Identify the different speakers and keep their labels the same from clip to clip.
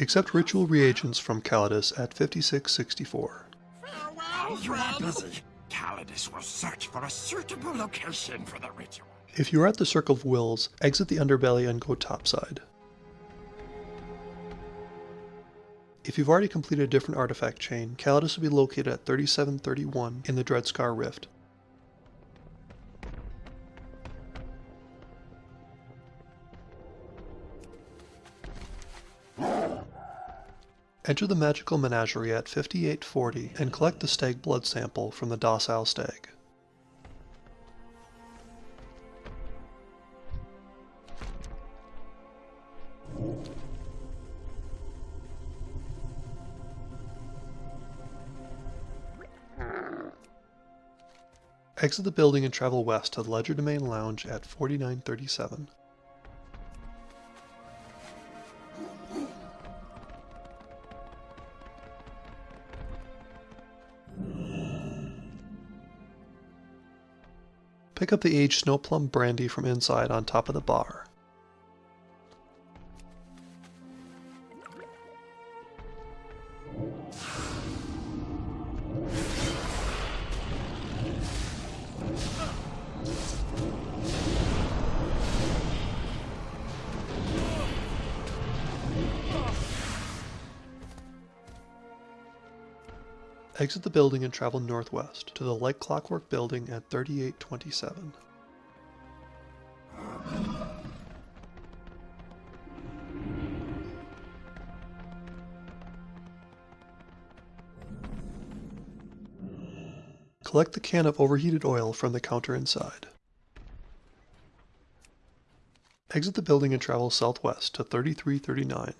Speaker 1: Accept ritual reagents from Calydus at 5664.
Speaker 2: Farewell, you are busy. Calydus will search for a suitable location for the ritual.
Speaker 1: If you are at the Circle of Wills, exit the underbelly and go topside. If you've already completed a different artifact chain, Calydus will be located at 3731 in the Dreadscar Rift. Enter the Magical Menagerie at 5840 and collect the stag blood sample from the docile stag. Exit the building and travel west to the Legerdemain Lounge at 4937. Pick up the aged snow plum brandy from inside on top of the bar. Exit the building and travel northwest to the Like Clockwork building at 3827. Collect the can of overheated oil from the counter inside. Exit the building and travel southwest to 3339.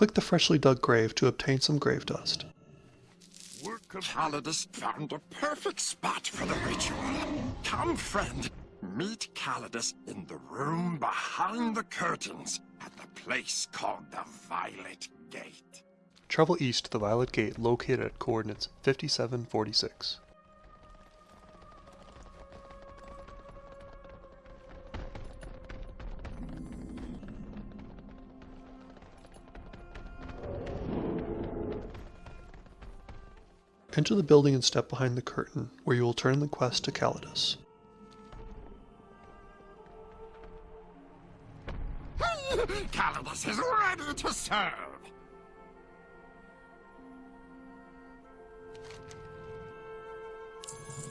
Speaker 1: Click the freshly dug grave to obtain some grave dust.
Speaker 2: Calydus found a perfect spot for the ritual. Come, friend, meet Calydus in the room behind the curtains at the place called the Violet Gate.
Speaker 1: Travel east to the Violet Gate located at coordinates 5746. Enter the building and step behind the curtain, where you will turn the quest to Calydus.
Speaker 2: Calydus is ready to serve!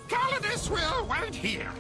Speaker 2: Calydus will wait here.